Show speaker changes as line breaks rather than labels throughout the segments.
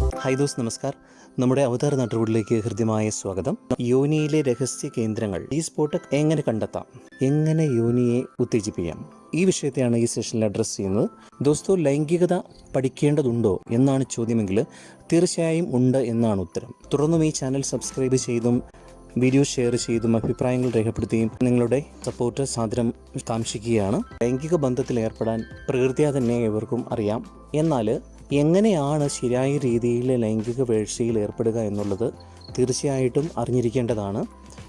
Hi those നമസ്കാർ. നമ്മുടെ അവതാര നാട്ടുകൂടിലേക്ക് ഹൃദ്യമായ സ്വാഗതം. യോനിയിലെ രഹസ്യ കേന്ദ്രങ്ങൾ ഈ സ്പോട്ട് എങ്ങനെ കണ്ടെത്താം? എങ്ങനെ യോനിയെ ഉത്തേജിപ്പിക്കാം? ഈ വിഷയത്തെയാണ് ഈ സെഷനിൽ അഡ്രസ്സ് ചെയ്യുന്നത്. ദോസ്തോ ലൈംഗികത പഠിക്കേണ്ടതുണ്ടോ എന്നാണ് ചോദ്യമെങ്കിൽ തീർച്ചയായും ഉണ്ട് എന്നാണ് ഉത്തരം. തുടർന്നും ഈ ചാനൽ സബ്സ്ക്രൈബ് ചെയ്തും വീഡിയോ ഷെയർ ചെയ്തും അഭിപ്രായങ്ങൾ രേഖപ്പെടുത്തുകയും നിങ്ങളുടെ സപ്പോർട്ട് സാദരം കാംക്ഷിക്കുകയാണ്. ലൈംഗിക ബന്ധത്തിൽ ഏർപ്പെടാൻ പ്രകൃതിയാ തന്നെ ഇവർക്കും അറിയാം. എന്നാൽ എങ്ങനെയാണ് ശരിയായ രീതിയിൽ ലൈംഗിക വേഴ്ചയിൽ ഏർപ്പെടുക എന്നുള്ളത് തീർച്ചയായിട്ടും അറിഞ്ഞിരിക്കേണ്ടതാണ്.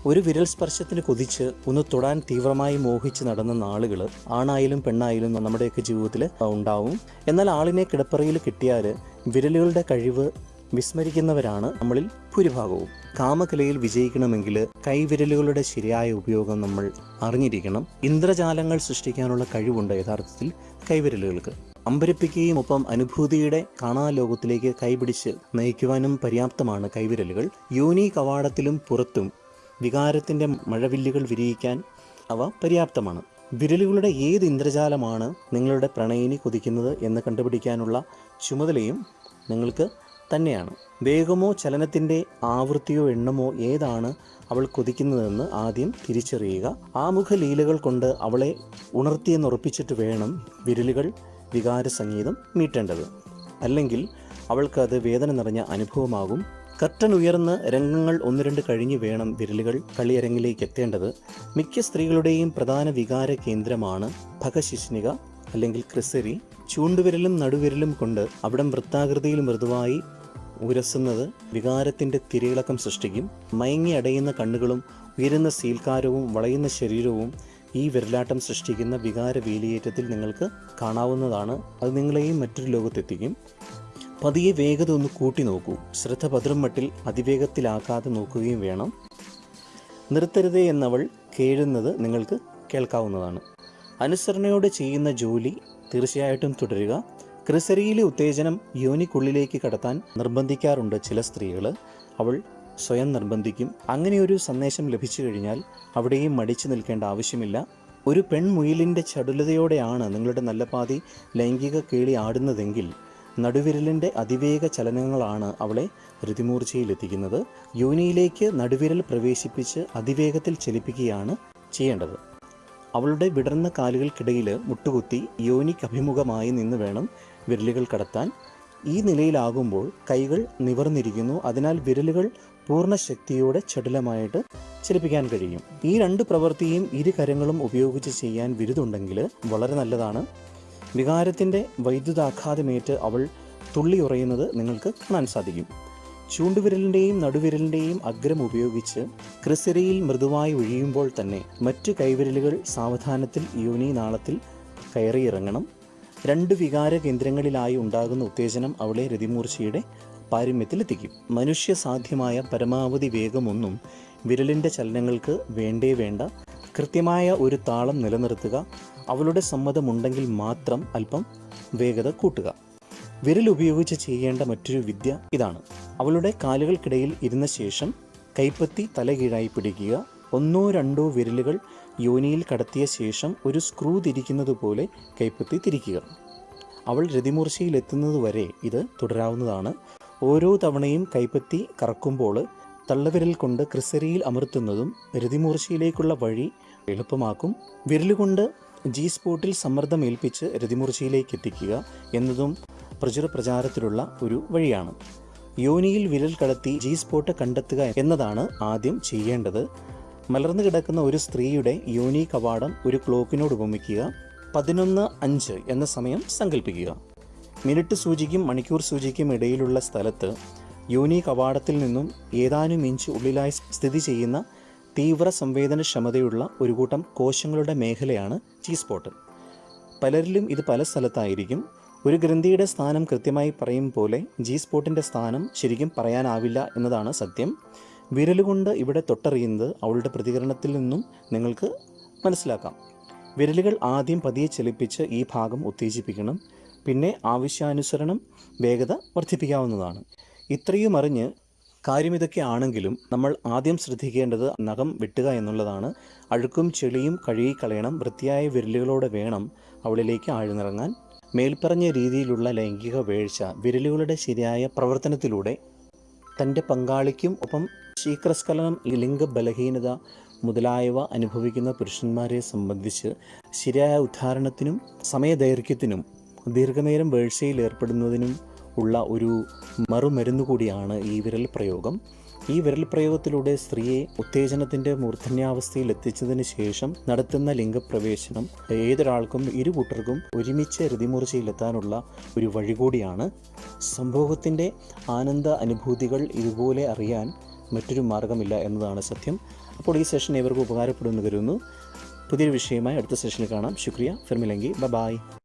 ഒരു വിരൽ സ്പർശത്തിന് കൊതിച്ച് ഒന്ന് തൊടാൻ തീവ്രമായി മോഹിച്ച് നടന്ന നാളുകൾ ആണായാലും പെണ്ണായാലും നമ്മുടെയൊക്കെ ജീവിതത്തിൽ ഉണ്ടാവും. എന്നാൽ ആളിനെ കിടപ്പറയിൽ കിട്ടിയാൽ വിരലുകളുടെ കഴിവ് വിസ്മരിക്കുന്നവരാണ് നമ്മളിൽ ഭൂരിഭാഗവും. കാമകലയിൽ വിജയിക്കണമെങ്കിൽ കൈവിരലുകളുടെ ശരിയായ ഉപയോഗം നമ്മൾ അറിഞ്ഞിരിക്കണം. ഇന്ദ്രജാലങ്ങൾ സൃഷ്ടിക്കാനുള്ള കഴിവുണ്ട് യഥാർത്ഥത്തിൽ കൈവിരലുകൾക്ക്. അമ്പരപ്പിക്കുകയും ഒപ്പം അനുഭൂതിയുടെ കാണാലോകത്തിലേക്ക് കൈപിടിച്ച് നയിക്കുവാനും പര്യാപ്തമാണ് കൈവിരലുകൾ. യോനി കവാടത്തിലും പുറത്തും വികാരത്തിന്റെ മഴവില്ലുകൾ വിരിയിക്കാൻ അവ പര്യാപ്തമാണ്. വിരലുകളുടെ ഏത് ഇന്ദ്രജാലമാണ് നിങ്ങളുടെ പ്രണയിനി കൊതിക്കുന്നത് എന്ന് കണ്ടുപിടിക്കാനുള്ള ചുമതലയും നിങ്ങൾക്ക് തന്നെയാണ്. വേഗമോ ചലനത്തിന്റെ ആവൃത്തിയോ എണ്ണമോ ഏതാണ് അവൾ കൊതിക്കുന്നതെന്ന് ആദ്യം തിരിച്ചറിയുക. ആമുഖ ലീലകൾ കൊണ്ട് അവളെ ഉണർത്തിയെന്നുറപ്പിച്ചിട്ട് വേണം വിരലുകൾ വികാര സംഗീതം മീട്ടേണ്ടത്. അല്ലെങ്കിൽ അവൾക്ക് അത് വേദന നിറഞ്ഞ അനുഭവമാകും. കർട്ടൻ ഉയർന്ന് രംഗങ്ങൾ ഒന്ന് രണ്ട് കഴിഞ്ഞ് വേണം വിരലുകൾ കളിയരങ്ങിലേക്ക് എത്തേണ്ടത്. മിക്ക സ്ത്രീകളുടെയും പ്രധാന വികാര കേന്ദ്രമാണ് ഭഗശിഷ്ണിക അല്ലെങ്കിൽ ക്രിസരി. ചൂണ്ടുവിരലും നടുവിരലും കൊണ്ട് അവിടം വൃത്താകൃതിയിൽ മൃദുവായി ഉരസുന്നത് വികാരത്തിന്റെ തിരയിളക്കം സൃഷ്ടിക്കും. മയങ്ങി അടയുന്ന കണ്ണുകളും ഉയരുന്ന സീൽക്കാരവും വളയുന്ന ശരീരവും ഈ വിരലാട്ടം സൃഷ്ടിക്കുന്ന വികാര വേലിയേറ്റത്തിൽ നിങ്ങൾക്ക് കാണാവുന്നതാണ്. അത് നിങ്ങളെയും മറ്റൊരു ലോകത്തെത്തിക്കും. പതിയെ വേഗത ഒന്ന് കൂട്ടി നോക്കൂ. ശ്രദ്ധ ഭദ്രം മട്ടിൽ അതിവേഗത്തിലാക്കാതെ നോക്കുകയും വേണം. നിർത്തരുതേ എന്നവൾ കേഴുന്നത് നിങ്ങൾക്ക് കേൾക്കാവുന്നതാണ്. അനുസരണയോടെ ചെയ്യുന്ന ജോലി തീർച്ചയായിട്ടും തുടരുക. ക്രിസരിയിലെ ഉത്തേജനം യോനിക്കുള്ളിലേക്ക് കടത്താൻ നിർബന്ധിക്കാറുണ്ട് ചില സ്ത്രീകൾ അവൾ സ്വയം നിർബന്ധിക്കും. അങ്ങനെയൊരു സന്ദേശം ലഭിച്ചു കഴിഞ്ഞാൽ അവിടെയും മടിച്ചു നിൽക്കേണ്ട ആവശ്യമില്ല. ഒരു പെൺമുയിലിന്റെ ചടുലതയോടെയാണ് നിങ്ങളുടെ നല്ല പാതി ലൈംഗിക കേളി ആടുന്നതെങ്കിൽ നടുവിരലിന്റെ അതിവേഗ ചലനങ്ങളാണ് അവളെ ഋതിമൂർച്ചയിലെത്തിക്കുന്നത്. യോനിയിലേക്ക് നടുവിരൽ പ്രവേശിപ്പിച്ച് അതിവേഗത്തിൽ ചലിപ്പിക്കുകയാണ് ചെയ്യേണ്ടത്. അവളുടെ വിടർന്ന കാലുകൾക്കിടയിൽ മുട്ടുകുത്തി യോനിക്ക് അഭിമുഖമായി നിന്ന് വേണം വിരലുകൾ കടത്താൻ. ഈ നിലയിലാകുമ്പോൾ കൈകൾ നിവർന്നിരിക്കുന്നു. അതിനാൽ വിരലുകൾ പൂർണ ശക്തിയോടെ ചടുലമായിട്ട് ചലിപ്പിക്കാൻ കഴിയും. ഈ രണ്ട് പ്രവൃത്തിയും ഇരു കരങ്ങളും ഉപയോഗിച്ച് ചെയ്യാൻ വിരുതുണ്ടെങ്കിൽ വളരെ നല്ലതാണ്. വികാരത്തിന്റെ വൈദ്യുതാഘാതമേറ്റ് അവൾ തുള്ളി ഉറയുന്നത് നിങ്ങൾക്ക് കാണാൻ സാധിക്കും. ചൂണ്ടുവിരലിന്റെയും നടുവിരലിന്റെയും അഗ്രം ഉപയോഗിച്ച് ക്രിസരിയിൽ മൃദുവായി ഒഴിയുമ്പോൾ തന്നെ മറ്റു കൈവിരലുകൾ സാവധാനത്തിൽ യോനി നാളത്തിൽ കയറിയിറങ്ങണം. രണ്ട് വികാര കേന്ദ്രങ്ങളിലായി ഉണ്ടാകുന്ന ഉത്തേജനം അവളെ രതിമൂർച്ചയുടെ പാരമ്യത്തിലെത്തിക്കും. മനുഷ്യ സാധ്യമായ പരമാവധി വേഗമൊന്നും വിരലിന്റെ ചലനങ്ങൾക്ക് വേണ്ടേ വേണ്ട. കൃത്യമായ ഒരു താളം നിലനിർത്തുക. അവളുടെ സമ്മതമുണ്ടെങ്കിൽ മാത്രം അല്പം വേഗത കൂട്ടുക. വിരൽ ഉപയോഗിച്ച് ചെയ്യേണ്ട മറ്റൊരു വിദ്യ ഇതാണ്. അവളുടെ കാലുകൾക്കിടയിൽ ഇരുന്ന ശേഷം കൈപ്പത്തി തലകീഴായി പിടിക്കുക. ഒന്നോ രണ്ടോ വിരലുകൾ യോനിയിൽ കടത്തിയ ശേഷം ഒരു സ്ക്രൂ തിരിക്കുന്നത് പോലെ കൈപ്പത്തി തിരിക്കുക. അവൾ രതിമൂർച്ചയിലെത്തുന്നതുവരെ ഇത് തുടരാവുന്നതാണ്. ഓരോ തവണയും കൈപ്പത്തി കറക്കുമ്പോൾ തള്ളവിരൽ കൊണ്ട് ക്രിസരിയിൽ അമർത്തുന്നതും രതിമൂർച്ചയിലേക്കുള്ള വഴി എളുപ്പമാക്കും. വിരലുകൊണ്ട് ജി സ്പോട്ടിൽ സമ്മർദ്ദം ഏൽപ്പിച്ച് രതിമൂർച്ചയിലേക്ക് എത്തിക്കുക എന്നതും പ്രചുര പ്രചാരത്തിലുള്ള ഒരു വഴിയാണ്. യോനിയിൽ വിരൽ കടത്തി ജി സ്പോട്ട് കണ്ടെത്തുക എന്നതാണ് ആദ്യം ചെയ്യേണ്ടത്. മലർന്നു കിടക്കുന്ന ഒരു സ്ത്രീയുടെ യൂണീക്ക് കവാടം ഒരു ക്ലോക്കിനോട് ഉപമിക്കുക പതിനൊന്ന് അഞ്ച് എന്ന സമയം സങ്കല്പിക്കുക മിനിറ്റ് സൂചിക്കും മണിക്കൂർ സൂചിക്കും ഇടയിലുള്ള സ്ഥലത്ത് യൂണീക്ക് അവാർഡത്തിൽ നിന്നും ഏതാനും ഇഞ്ച് ഉള്ളിലായി സ്ഥിതി ചെയ്യുന്ന തീവ്ര സംവേദനക്ഷമതയുള്ള ഒരു കൂട്ടം കോശങ്ങളുടെ മേഖലയാണ് ചീ സ്പോട്ട് പലരിലും ഇത് പല സ്ഥലത്തായിരിക്കും. ഒരു ഗ്രന്ഥിയുടെ സ്ഥാനം കൃത്യമായി പറയും പോലെ ജി സ്പോട്ടിന്റെ സ്ഥാനം ശരിക്കും പറയാനാവില്ല എന്നതാണ് സത്യം. വിരലുകൊണ്ട് ഇവിടെ തൊട്ടറിയുന്നത് അവളുടെ പ്രതികരണത്തിൽ നിന്നും നിങ്ങൾക്ക് മനസ്സിലാക്കാം. വിരലുകൾ ആദ്യം പതിയെ ചലിപ്പിച്ച് ഈ ഭാഗം ഉത്തേജിപ്പിക്കണം. പിന്നെ ആവശ്യാനുസരണം വേഗത വർദ്ധിപ്പിക്കാവുന്നതാണ്. ഇത്രയും അറിഞ്ഞ് കാര്യം ഇതൊക്കെ ആണെങ്കിലും നമ്മൾ ആദ്യം ശ്രദ്ധിക്കേണ്ടത് നഖം വെട്ടുക എന്നുള്ളതാണ്. അഴുക്കും ചെളിയും കഴുകിക്കളയണം. വൃത്തിയായ വിരലുകളോടെ വേണം അവളിലേക്ക് ആഴ്ന്നിറങ്ങാൻ. മേൽപ്പറഞ്ഞ രീതിയിലുള്ള ലൈംഗിക വീഴ്ച വിരലുകളുടെ ശരിയായ പ്രവർത്തനത്തിലൂടെ തന്റെ പങ്കാളിക്കും ഒപ്പം ശീക്രസ്ഖലനം ലിംഗ ബലഹീനത മുതലായവ അനുഭവിക്കുന്ന പുരുഷന്മാരെ സംബന്ധിച്ച് ശരിയായ ഉദ്ധാരണത്തിനും സമയദൈർഘ്യത്തിനും ദീർഘനേരം വീഴ്ചയിൽ ഏർപ്പെടുന്നതിനും ഉള്ള ഒരു മറുമരുന്ന് കൂടിയാണ് ഈ വിരൽ പ്രയോഗം. ഈ വിരൽ പ്രയോഗത്തിലൂടെ സ്ത്രീയെ ഉത്തേജനത്തിന്റെ മൂർധന്യാവസ്ഥയിൽ എത്തിച്ചതിന് ശേഷം നടത്തുന്ന ലിംഗപ്രവേശനം ഏതൊരാൾക്കും ഇരു കൂട്ടർക്കും ഒരുമിച്ച് രതിമൂർച്ചയിലെത്താനുള്ള ഒരു വഴി കൂടിയാണ് സംഭവത്തിന്റെ ആനന്ദ അനുഭൂതികൾ ഇതുപോലെ അറിയാൻ മറ്റൊരു മാർഗമില്ല എന്നതാണ് സത്യം. അപ്പോൾ ഈ സെഷൻ ഇവർക്ക് ഉപകാരപ്പെടുമെന്ന് കരുതുന്നു. പുതിയൊരു വിഷയമായി അടുത്ത സെഷനിൽ കാണാം. ശുക്രിയ ഫിർമിലങ്കി. ബ ബായ്